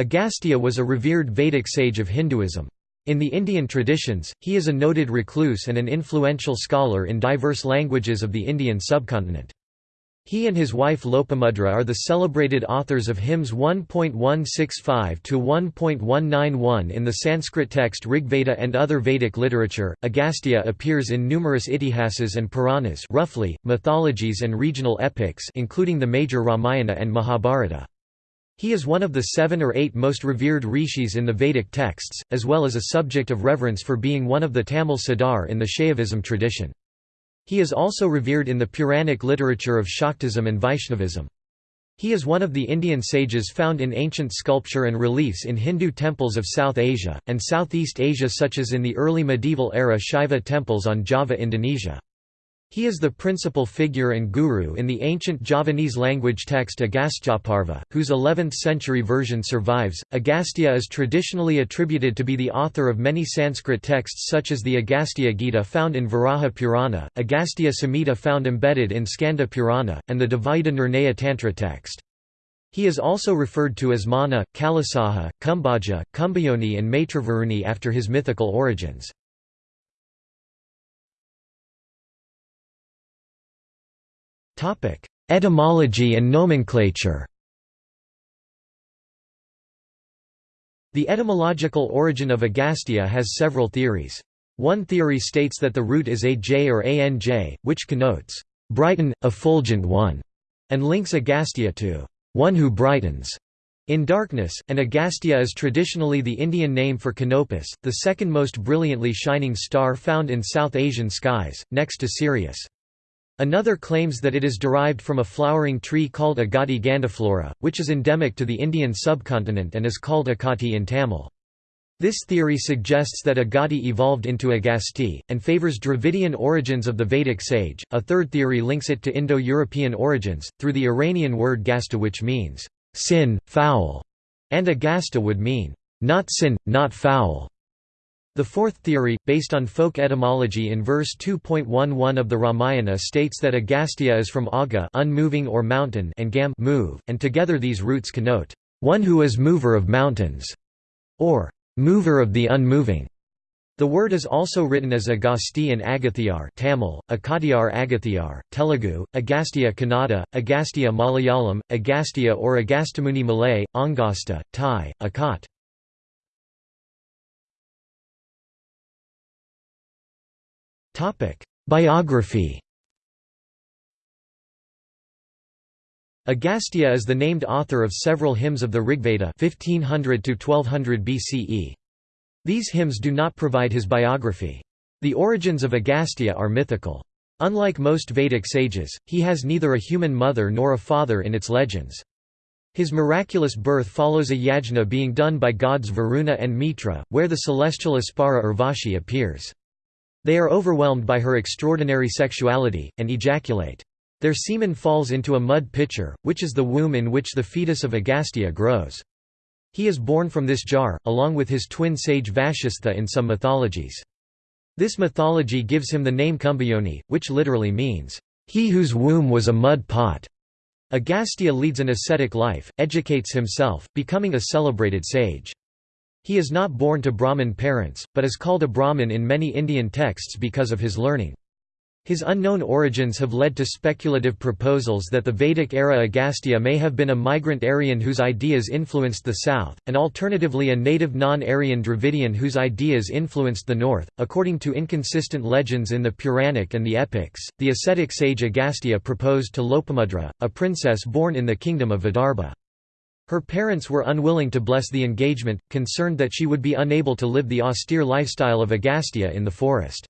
Agastya was a revered Vedic sage of Hinduism. In the Indian traditions, he is a noted recluse and an influential scholar in diverse languages of the Indian subcontinent. He and his wife Lopamudra are the celebrated authors of hymns 1.165 to 1.191 in the Sanskrit text Rigveda and other Vedic literature. Agastya appears in numerous itihasas and Puranas, roughly mythologies and regional epics, including the major Ramayana and Mahabharata. He is one of the seven or eight most revered rishis in the Vedic texts, as well as a subject of reverence for being one of the Tamil Siddhar in the Shaivism tradition. He is also revered in the Puranic literature of Shaktism and Vaishnavism. He is one of the Indian sages found in ancient sculpture and reliefs in Hindu temples of South Asia, and Southeast Asia such as in the early medieval era Shiva temples on Java Indonesia. He is the principal figure and guru in the ancient Javanese language text Agastyaparva, whose 11th-century version survives. Agastya is traditionally attributed to be the author of many Sanskrit texts such as the Agastya Gita found in Varaha Purana, Agastya Samhita found embedded in Skanda Purana, and the Dvaita Nirnaya Tantra text. He is also referred to as Mana, Kalasaha, Kumbhaja, Kumbhayoni and Maitravaruni after his mythical origins. Etymology and nomenclature The etymological origin of Agastya has several theories. One theory states that the root is aj or anj, which connotes, "...brighten, effulgent one", and links Agastya to, "...one who brightens", in darkness, and Agastya is traditionally the Indian name for Canopus, the second most brilliantly shining star found in South Asian skies, next to Sirius. Another claims that it is derived from a flowering tree called Agati grandiflora, which is endemic to the Indian subcontinent and is called Akati in Tamil. This theory suggests that Agati evolved into Agasti, and favors Dravidian origins of the Vedic sage. A third theory links it to Indo European origins, through the Iranian word gasta, which means sin, foul, and Agasta would mean not sin, not foul. The fourth theory, based on folk etymology in verse 2.11 of the Ramayana states that Agastya is from Aga unmoving or mountain and Gam move, and together these roots connote, "...one who is mover of mountains", or "...mover of the unmoving". The word is also written as Agasti and Agathiar Tamil, Akadiyar Agathiyar, Telugu, Agastya Kannada, Agastya Malayalam, Agastya or Agastamuni Malay, Angasta, Thai, Akat. Biography Agastya is the named author of several hymns of the Rigveda 1500 to 1200 BCE. These hymns do not provide his biography. The origins of Agastya are mythical. Unlike most Vedic sages, he has neither a human mother nor a father in its legends. His miraculous birth follows a yajna being done by gods Varuna and Mitra, where the celestial Apsara Urvashi appears. They are overwhelmed by her extraordinary sexuality, and ejaculate. Their semen falls into a mud pitcher, which is the womb in which the fetus of Agastya grows. He is born from this jar, along with his twin sage Vashistha in some mythologies. This mythology gives him the name Kumbhayoni, which literally means, "...he whose womb was a mud pot." Agastya leads an ascetic life, educates himself, becoming a celebrated sage. He is not born to Brahmin parents, but is called a Brahmin in many Indian texts because of his learning. His unknown origins have led to speculative proposals that the Vedic-era Agastya may have been a migrant Aryan whose ideas influenced the south, and alternatively a native non-Aryan Dravidian whose ideas influenced the north. According to inconsistent legends in the Puranic and the epics, the ascetic sage Agastya proposed to Lopamudra, a princess born in the kingdom of Vidarbha. Her parents were unwilling to bless the engagement, concerned that she would be unable to live the austere lifestyle of Agastya in the forest.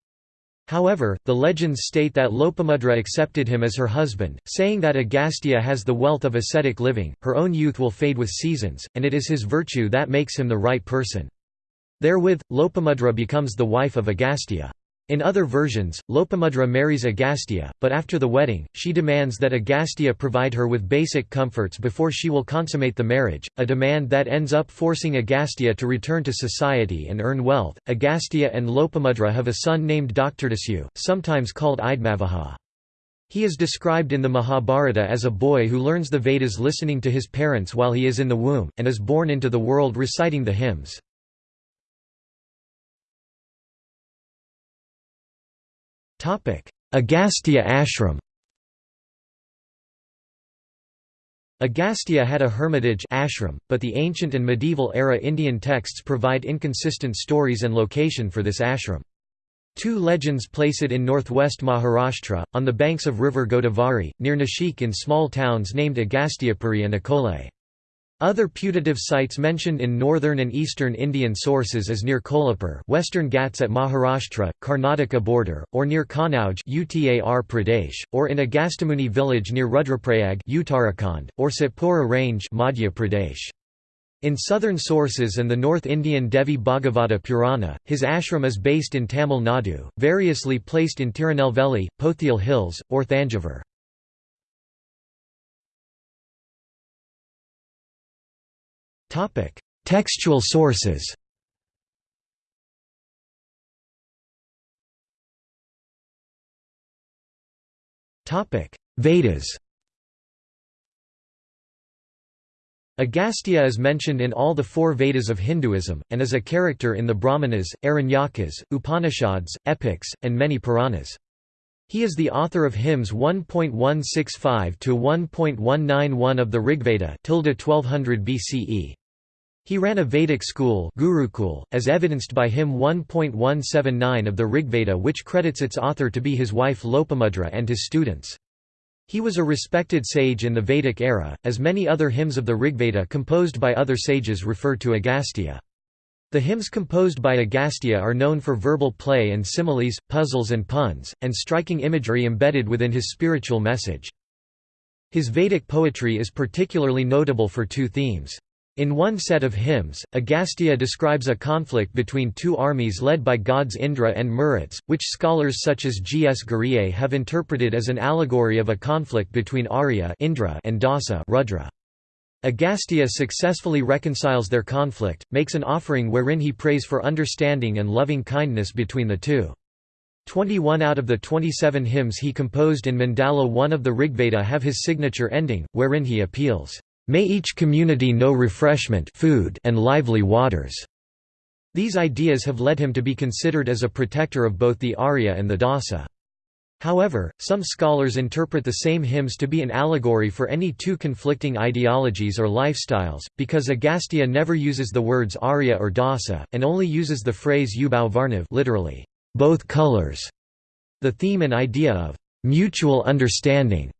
However, the legends state that Lopamudra accepted him as her husband, saying that Agastya has the wealth of ascetic living, her own youth will fade with seasons, and it is his virtue that makes him the right person. Therewith, Lopamudra becomes the wife of Agastya. In other versions, Lopamudra marries Agastya, but after the wedding, she demands that Agastya provide her with basic comforts before she will consummate the marriage, a demand that ends up forcing Agastya to return to society and earn wealth. Agastya and Lopamudra have a son named Daktardasu, sometimes called Idmavaha. He is described in the Mahabharata as a boy who learns the Vedas listening to his parents while he is in the womb, and is born into the world reciting the hymns. Agastya ashram Agastya had a hermitage ashram, but the ancient and medieval era Indian texts provide inconsistent stories and location for this ashram. Two legends place it in northwest Maharashtra, on the banks of river Godavari, near Nashik in small towns named Agastyapuri and Akole. Other putative sites mentioned in northern and eastern Indian sources is near Kolhapur western Ghats at Maharashtra, Karnataka border, or near Kanauj Uttar Pradesh, or in Agastyamuni village near Rudraprayag Uttarakhand, or Satpura range Madhya Pradesh. In southern sources and the North Indian Devi Bhagavata Purana, his ashram is based in Tamil Nadu, variously placed in Tirunelveli, Pothial Hills, or Thanjavur. Textual sources Vedas Agastya is mentioned in all the four Vedas of Hinduism, and is a character in the Brahmanas, Aranyakas, Upanishads, epics, and many Puranas. He is the author of hymns 1.165 to 1.191 of the Rigveda 1200 BCE. He ran a Vedic school Gurukul, as evidenced by hymn 1.179 of the Rigveda which credits its author to be his wife Lopamudra and his students. He was a respected sage in the Vedic era, as many other hymns of the Rigveda composed by other sages refer to Agastya. The hymns composed by Agastya are known for verbal play and similes, puzzles and puns, and striking imagery embedded within his spiritual message. His Vedic poetry is particularly notable for two themes. In one set of hymns, Agastya describes a conflict between two armies led by gods Indra and Maruts, which scholars such as G. S. Ghurye have interpreted as an allegory of a conflict between Arya Indra and Dasa Rudra. Agastya successfully reconciles their conflict, makes an offering wherein he prays for understanding and loving kindness between the two. 21 out of the 27 hymns he composed in Mandala 1 of the Rigveda have his signature ending, wherein he appeals, May each community know refreshment food and lively waters." These ideas have led him to be considered as a protector of both the Arya and the Dasa. However, some scholars interpret the same hymns to be an allegory for any two conflicting ideologies or lifestyles, because Agastya never uses the words Arya or Dasa, and only uses the phrase Ubau Varnav literally, both colors. The theme and idea of mutual understanding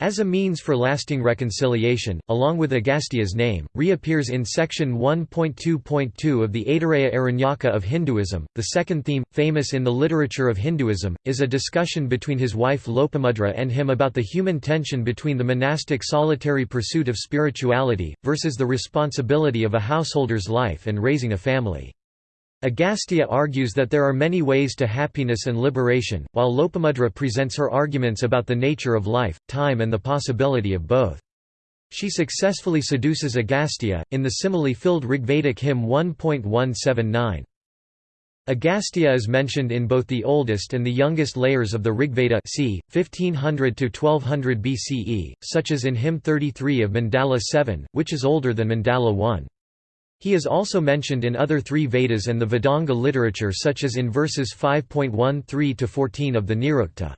as a means for lasting reconciliation, along with Agastya's name, reappears in section 1.2.2 of the Aitareya Aranyaka of Hinduism. The second theme, famous in the literature of Hinduism, is a discussion between his wife Lopamudra and him about the human tension between the monastic solitary pursuit of spirituality, versus the responsibility of a householder's life and raising a family. Agastya argues that there are many ways to happiness and liberation, while Lopamudra presents her arguments about the nature of life, time and the possibility of both. She successfully seduces Agastya, in the simile-filled Rigvedic hymn 1.179. Agastya is mentioned in both the oldest and the youngest layers of the Rigveda c. 1500–1200 BCE, such as in hymn 33 of Mandala 7, which is older than Mandala 1. He is also mentioned in other three Vedas and the Vedanga literature such as in verses 5.13–14 of the Nirukta.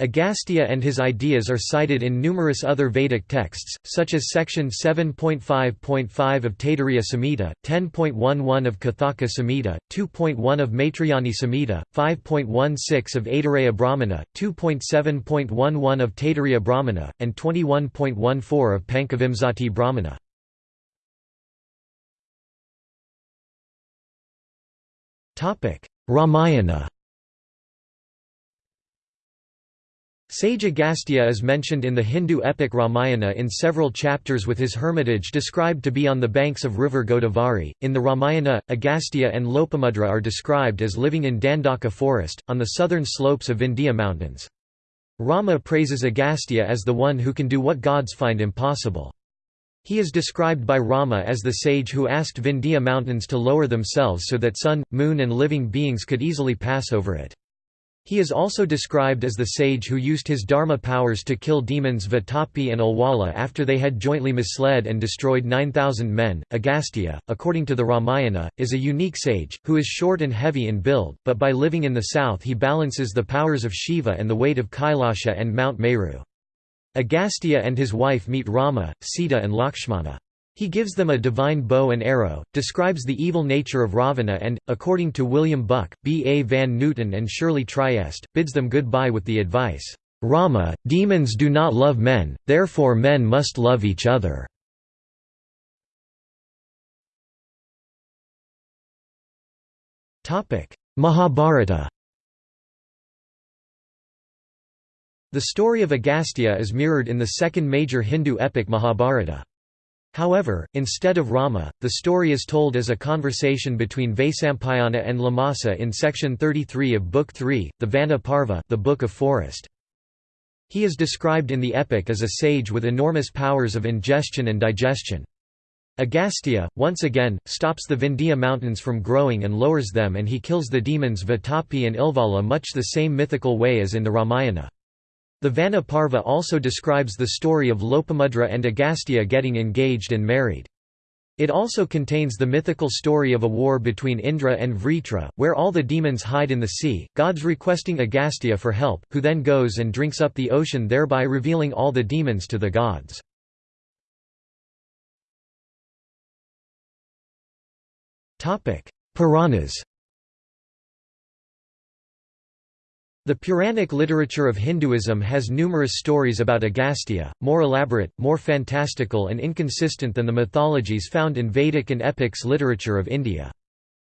Agastya and his ideas are cited in numerous other Vedic texts, such as section 7.5.5 of Taittiriya Samhita, 10.11 of Kathaka Samhita, 2.1 of Maitrayani Samhita, 5.16 of Aitareya Brahmana, 2.7.11 of Taittiriya Brahmana, and 21.14 of Pankavimsati Brahmana. Ramayana Sage Agastya is mentioned in the Hindu epic Ramayana in several chapters with his hermitage described to be on the banks of river Godavari. In the Ramayana, Agastya and Lopamudra are described as living in Dandaka forest, on the southern slopes of Vindhya mountains. Rama praises Agastya as the one who can do what gods find impossible. He is described by Rama as the sage who asked Vindhya mountains to lower themselves so that sun, moon and living beings could easily pass over it. He is also described as the sage who used his dharma powers to kill demons Vatapi and Ilvala after they had jointly misled and destroyed 9,000 men. Agastya, according to the Ramayana, is a unique sage, who is short and heavy in build, but by living in the south he balances the powers of Shiva and the weight of Kailasha and Mount Meru. Agastya and his wife meet Rama, Sita and Lakshmana. He gives them a divine bow and arrow, describes the evil nature of Ravana and, according to William Buck, B. A. Van Nooten and Shirley Triest, bids them goodbye with the advice, "'Rama, demons do not love men, therefore men must love each other." Mahabharata The story of Agastya is mirrored in the second major Hindu epic Mahabharata. However, instead of Rama, the story is told as a conversation between Vaisampayana and Lomasa in section 33 of Book 3, the Vana Parva the Book of Forest. He is described in the epic as a sage with enormous powers of ingestion and digestion. Agastya, once again, stops the Vindhya mountains from growing and lowers them and he kills the demons Vatapi and Ilvala much the same mythical way as in the Ramayana. The Vana Parva also describes the story of Lopamudra and Agastya getting engaged and married. It also contains the mythical story of a war between Indra and Vritra, where all the demons hide in the sea, gods requesting Agastya for help, who then goes and drinks up the ocean thereby revealing all the demons to the gods. Puranas The Puranic literature of Hinduism has numerous stories about Agastya, more elaborate, more fantastical and inconsistent than the mythologies found in Vedic and epics literature of India.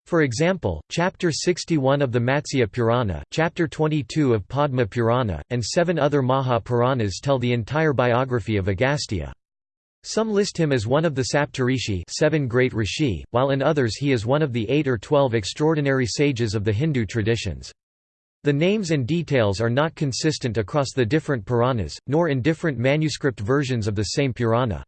For example, Chapter 61 of the Matsya Purana, Chapter 22 of Padma Purana, and seven other Maha Puranas tell the entire biography of Agastya. Some list him as one of the Saptarishi seven great rishi, while in others he is one of the eight or twelve extraordinary sages of the Hindu traditions. The names and details are not consistent across the different Puranas, nor in different manuscript versions of the same Purana.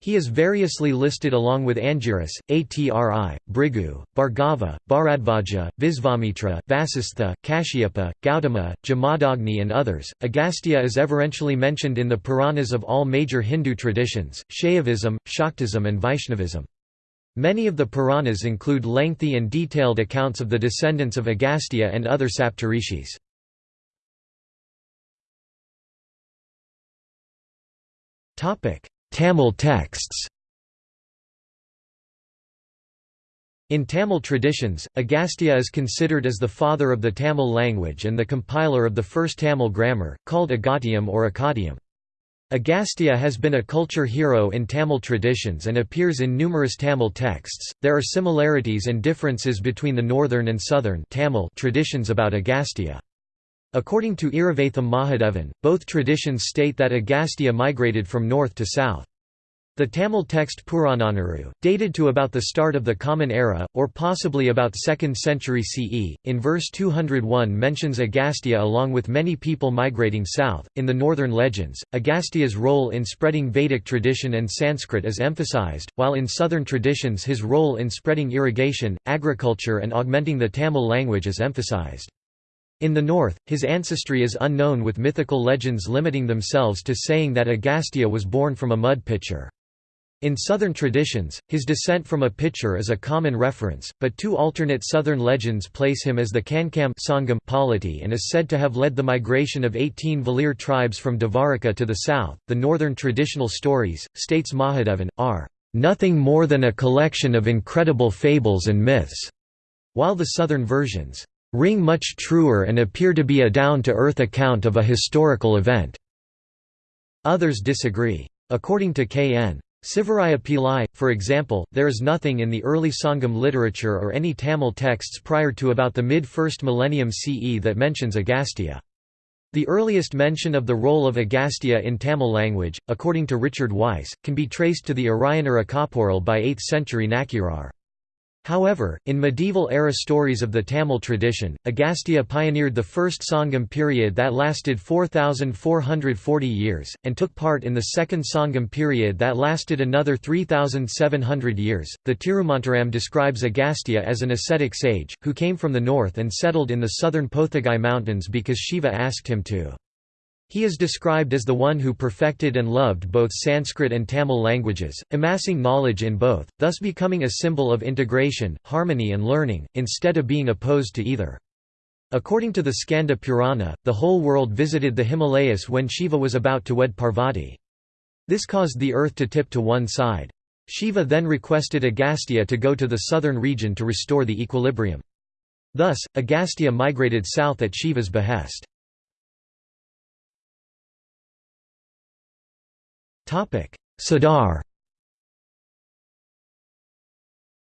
He is variously listed along with Angiras, Atri, Bhrigu, Bhargava, Bharadvaja, Visvamitra, Vasistha, Kashyapa, Gautama, Jamadagni and others. Agastya is everentially mentioned in the Puranas of all major Hindu traditions, Shaivism, Shaktism and Vaishnavism. Many of the Puranas include lengthy and detailed accounts of the descendants of Agastya and other Saptarishis. Tamil texts In Tamil traditions, Agastya is considered as the father of the Tamil language and the compiler of the first Tamil grammar, called Agatiyam or Akkadiyam. Agastya has been a culture hero in Tamil traditions and appears in numerous Tamil texts. There are similarities and differences between the northern and southern Tamil traditions about Agastya. According to Iravatham Mahadevan, both traditions state that Agastya migrated from north to south. The Tamil text Purananuru, dated to about the start of the Common Era, or possibly about 2nd century CE, in verse 201 mentions Agastya along with many people migrating south. In the northern legends, Agastya's role in spreading Vedic tradition and Sanskrit is emphasized, while in southern traditions his role in spreading irrigation, agriculture and augmenting the Tamil language is emphasized. In the north, his ancestry is unknown with mythical legends limiting themselves to saying that Agastya was born from a mud pitcher. In Southern traditions, his descent from a pitcher is a common reference, but two alternate Southern legends place him as the Kankam Sangam polity and is said to have led the migration of 18 Valir tribes from Dvaraka to the south. The Northern traditional stories, states Mahadevan, are nothing more than a collection of incredible fables and myths, while the Southern versions ring much truer and appear to be a down-to-earth account of a historical event. Others disagree. According to K.N. Sivaraja Pillai, for example, there is nothing in the early Sangam literature or any Tamil texts prior to about the mid-first millennium CE that mentions Agastya. The earliest mention of the role of Agastya in Tamil language, according to Richard Weiss, can be traced to the Iraiyanar Akapporul by 8th century Nakkirar. However, in medieval-era stories of the Tamil tradition, Agastya pioneered the first Sangam period that lasted 4,440 years, and took part in the second Sangam period that lasted another 3,700 years. The Tirumantaram describes Agastya as an ascetic sage, who came from the north and settled in the southern Pothagai mountains because Shiva asked him to. He is described as the one who perfected and loved both Sanskrit and Tamil languages, amassing knowledge in both, thus becoming a symbol of integration, harmony and learning, instead of being opposed to either. According to the Skanda Purana, the whole world visited the Himalayas when Shiva was about to wed Parvati. This caused the earth to tip to one side. Shiva then requested Agastya to go to the southern region to restore the equilibrium. Thus, Agastya migrated south at Shiva's behest. Siddhar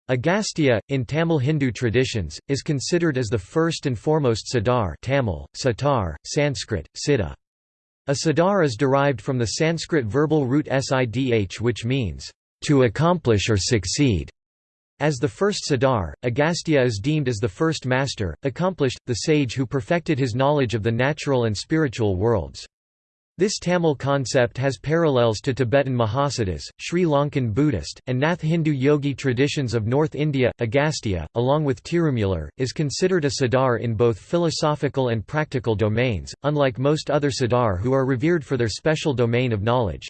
Agastya, in Tamil Hindu traditions, is considered as the first and foremost Siddhar Tamil, Satar, Sanskrit, Siddha. A Siddhar is derived from the Sanskrit verbal root sidh which means, to accomplish or succeed. As the first Siddhar, Agastya is deemed as the first master, accomplished, the sage who perfected his knowledge of the natural and spiritual worlds. This Tamil concept has parallels to Tibetan Mahasiddhas, Sri Lankan Buddhist, and Nath Hindu yogi traditions of North India. Agastya, along with Tirumular, is considered a siddhar in both philosophical and practical domains, unlike most other siddhar who are revered for their special domain of knowledge.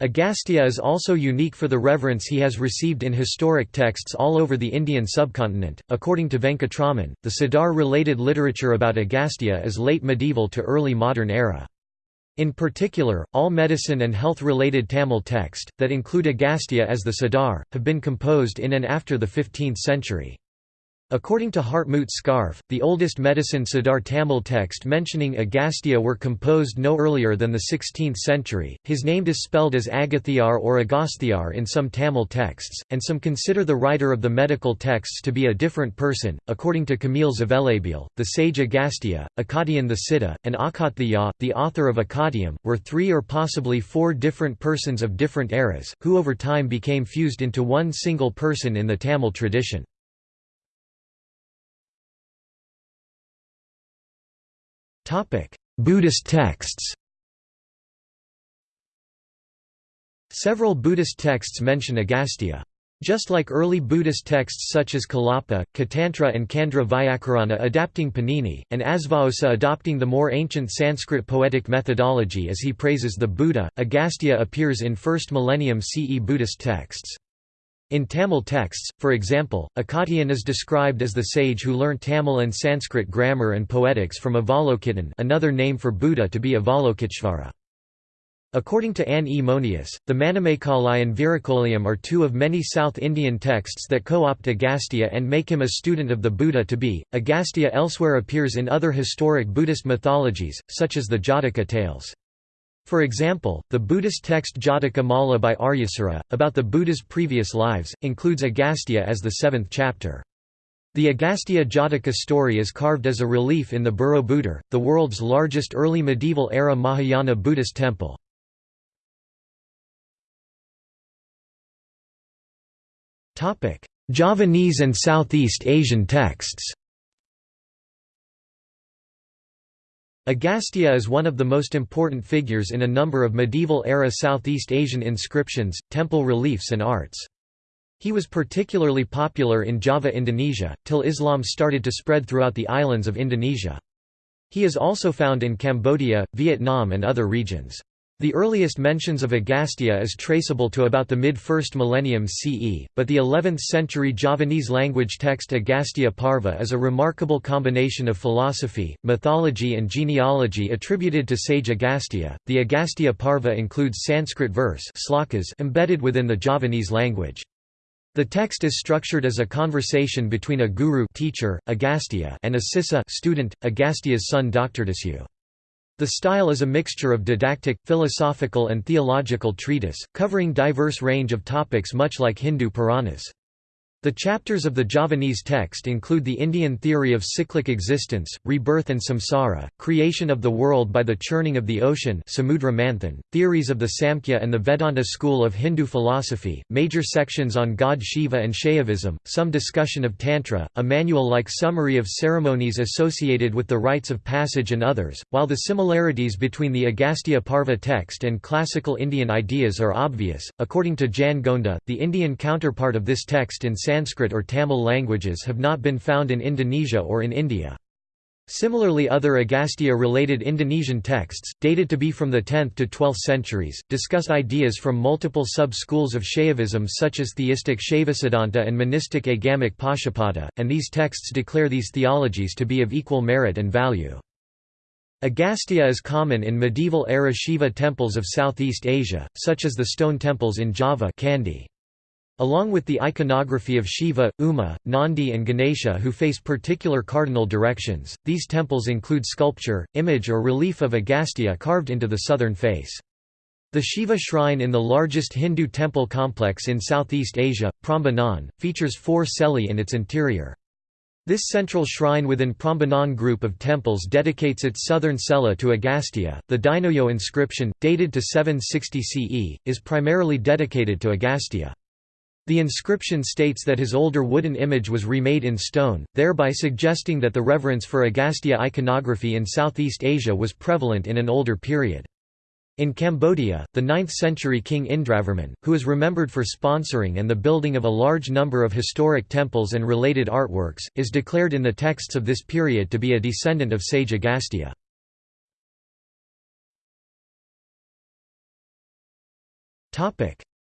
Agastya is also unique for the reverence he has received in historic texts all over the Indian subcontinent. According to Venkatraman, the Siddhar related literature about Agastya is late medieval to early modern era. In particular, all medicine and health-related Tamil texts, that include Agastya as the Siddhar, have been composed in and after the 15th century. According to Hartmut Scharfe, the oldest medicine Siddhar Tamil text mentioning Agastya were composed no earlier than the 16th century. His name is spelled as Agathiar or Agasthiar in some Tamil texts, and some consider the writer of the medical texts to be a different person. According to Kamil Zvelebil, the sage Agastya, Akadian the Siddha, and Akathya, the author of Akatiam, were three or possibly four different persons of different eras, who over time became fused into one single person in the Tamil tradition. Buddhist texts Several Buddhist texts mention Agastya. Just like early Buddhist texts such as Kalapa, Katantra and Kandra Vyakarana adapting Panini, and Asvaghosa adopting the more ancient Sanskrit poetic methodology as he praises the Buddha, Agastya appears in 1st millennium CE Buddhist texts. In Tamil texts, for example, Akatiyan is described as the sage who learnt Tamil and Sanskrit grammar and poetics from Avalokittan another name for Buddha to be Avalokiteshvara. According to Anne E. Monius, the Manimekalai and Viracoliyam are two of many South Indian texts that co-opt Agastya and make him a student of the Buddha to be. Agastya elsewhere appears in other historic Buddhist mythologies, such as the Jataka tales. For example, the Buddhist text Jataka Mala by Aryasura, about the Buddha's previous lives, includes Agastya as the seventh chapter. The Agastya Jataka story is carved as a relief in the Borobudur, the world's largest early medieval-era Mahayana Buddhist temple. Javanese and Southeast Asian texts Agastya is one of the most important figures in a number of medieval-era Southeast Asian inscriptions, temple reliefs and arts. He was particularly popular in Java Indonesia, till Islam started to spread throughout the islands of Indonesia. He is also found in Cambodia, Vietnam and other regions. The earliest mentions of Agastya is traceable to about the mid-1st millennium CE, but the 11th-century Javanese language text Agastya Parva is a remarkable combination of philosophy, mythology and genealogy attributed to sage Agastya. The Agastya Parva includes Sanskrit verse embedded within the Javanese language. The text is structured as a conversation between a guru teacher, Agastya, and a sissa student, Agastya's son Doctordasu. The style is a mixture of didactic, philosophical and theological treatise, covering diverse range of topics much like Hindu Puranas. The chapters of the Javanese text include the Indian theory of cyclic existence, rebirth and samsara, creation of the world by the churning of the ocean Samudra theories of the Samkhya and the Vedanta school of Hindu philosophy, major sections on god Shiva and Shaivism, some discussion of Tantra, a manual-like summary of ceremonies associated with the rites of passage and others. While the similarities between the Agastya Parva text and classical Indian ideas are obvious, according to Jan Gonda, the Indian counterpart of this text in Sanskrit or Tamil languages have not been found in Indonesia or in India. Similarly other Agastya-related Indonesian texts, dated to be from the 10th to 12th centuries, discuss ideas from multiple sub-schools of Shaivism such as theistic Shaivasiddhanta and monistic agamic Pashupata, and these texts declare these theologies to be of equal merit and value. Agastya is common in medieval-era Shiva temples of Southeast Asia, such as the stone temples in Java candi. Along with the iconography of Shiva, Uma, Nandi and Ganesha who face particular cardinal directions, these temples include sculpture, image or relief of Agastya carved into the southern face. The Shiva shrine in the largest Hindu temple complex in Southeast Asia, Prambanan, features four celi in its interior. This central shrine within Prambanan group of temples dedicates its southern cella to Agastya. The Dinoyo inscription, dated to 760 CE, is primarily dedicated to Agastya. The inscription states that his older wooden image was remade in stone, thereby suggesting that the reverence for Agastya iconography in Southeast Asia was prevalent in an older period. In Cambodia, the 9th-century king Indravarman, who is remembered for sponsoring and the building of a large number of historic temples and related artworks, is declared in the texts of this period to be a descendant of sage Agastya.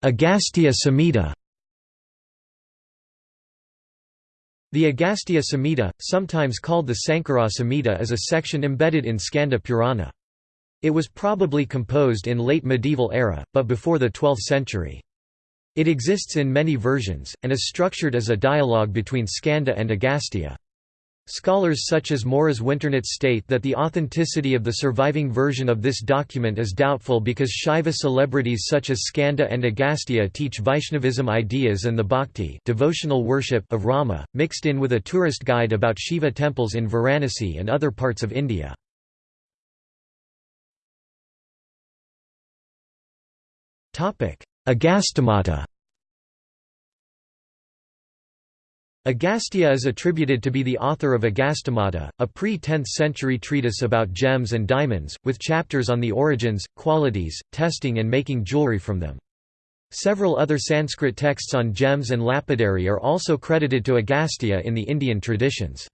Agastya Samhita The Agastya Samhita, sometimes called the Sankara Samhita is a section embedded in Skanda Purana. It was probably composed in late medieval era, but before the 12th century. It exists in many versions, and is structured as a dialogue between Skanda and Agastya. Scholars such as Moriz Winternitz state that the authenticity of the surviving version of this document is doubtful because Shaiva celebrities such as Skanda and Agastya teach Vaishnavism ideas and the bhakti devotional worship of Rama, mixed in with a tourist guide about Shiva temples in Varanasi and other parts of India. Agastyamata Agastya is attributed to be the author of Agastyamata, a pre-10th century treatise about gems and diamonds, with chapters on the origins, qualities, testing and making jewelry from them. Several other Sanskrit texts on gems and lapidary are also credited to Agastya in the Indian traditions.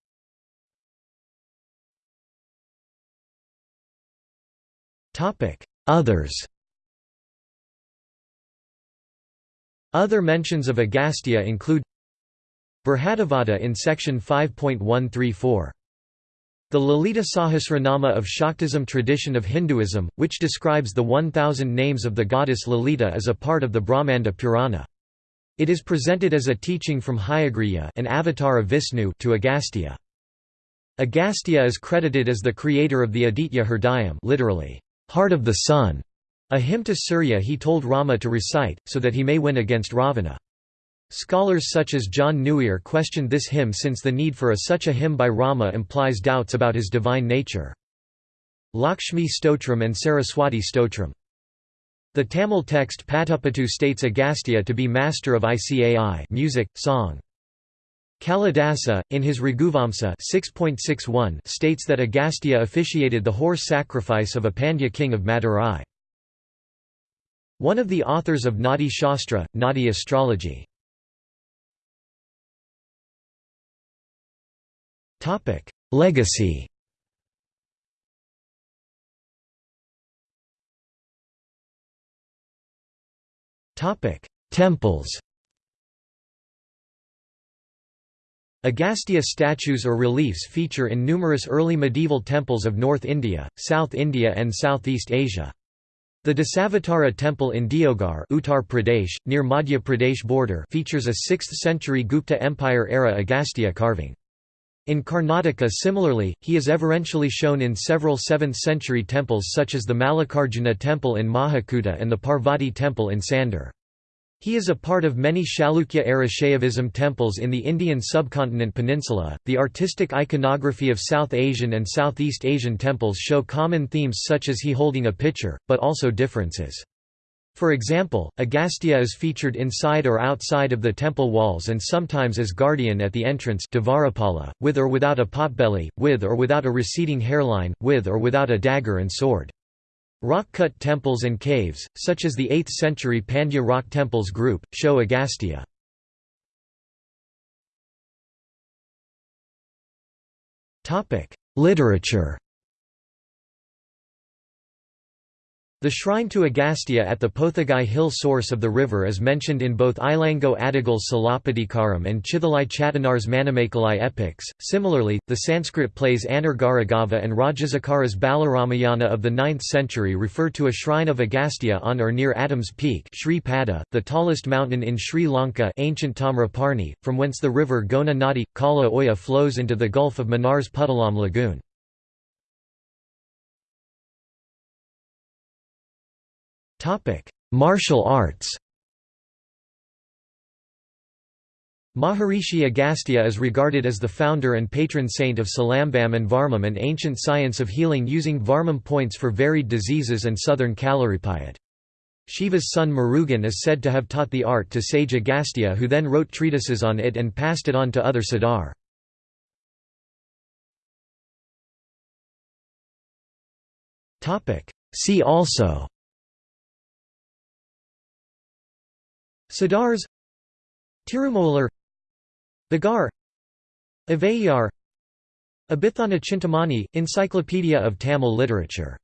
Others Other mentions of Agastya include Brihadarvada in section 5.134. The Lalita Sahasranama of Shaktism tradition of Hinduism, which describes the 1,000 names of the goddess Lalita is a part of the Brahmanda Purana. It is presented as a teaching from Hayagriva an avatar of Vishnu to Agastya. Agastya is credited as the creator of the Aditya Hridayam literally, heart of the sun, a hymn to Surya he told Rama to recite, so that he may win against Ravana. Scholars such as John Newier questioned this hymn since the need for a such a hymn by Rama implies doubts about his divine nature. Lakshmi Stotram and Saraswati Stotram. The Tamil text Patupattu states Agastya to be master of Icai music, song. Kalidasa, in his Raghuvamsa 6.61 states that Agastya officiated the horse sacrifice of a Pandya king of Madurai. One of the authors of Nadi Shastra, Nadi astrology. Topic: Legacy. Topic: Temples. Agastya statues or reliefs feature in numerous early medieval temples of North India, South India and Southeast Asia. The Dasavatara temple in Deogarh Uttar Pradesh, near Madhya Pradesh border features a 6th century Gupta Empire-era Agastya carving. In Karnataka similarly, he is everentially shown in several 7th-century temples such as the Mallikarjuna temple in Mahakuta and the Parvati temple in Sandur. He is a part of many Chalukya-era Shaivism temples in the Indian subcontinent peninsula. The artistic iconography of South Asian and Southeast Asian temples show common themes such as he holding a pitcher, but also differences. For example, Agastya is featured inside or outside of the temple walls and sometimes as guardian at the entrance with or without a potbelly, with or without a receding hairline, with or without a dagger and sword. Rock-cut temples and caves, such as the 8th-century Pandya rock temples group, show Agastya. Literature The shrine to Agastya at the Pothagai hill source of the river is mentioned in both Ilango Adigal's Silappatikaram and Chithalai Chattanar's Manimekalai epics. Similarly, the Sanskrit plays Anargaragava and Rajasekhara's Balaramayana of the 9th century refer to a shrine of Agastya on or near Adam's Peak, Sri Pada, the tallest mountain in Sri Lanka, ancient Tamraparni, from whence the river Gona Nadi Kala Oya flows into the Gulf of Mannar's Puttalam Lagoon. Topic: Martial arts. Maharishi Agastya is regarded as the founder and patron saint of Silambam and Varmam an ancient science of healing using Varmam points for varied diseases and southern Kalaripayat. Shiva's son Murugan is said to have taught the art to sage Agastya who then wrote treatises on it and passed it on to other Siddhar. See also Siddhars Tirumular Bhogar Avvaiyar Abhithana Chintamani, Encyclopedia of Tamil Literature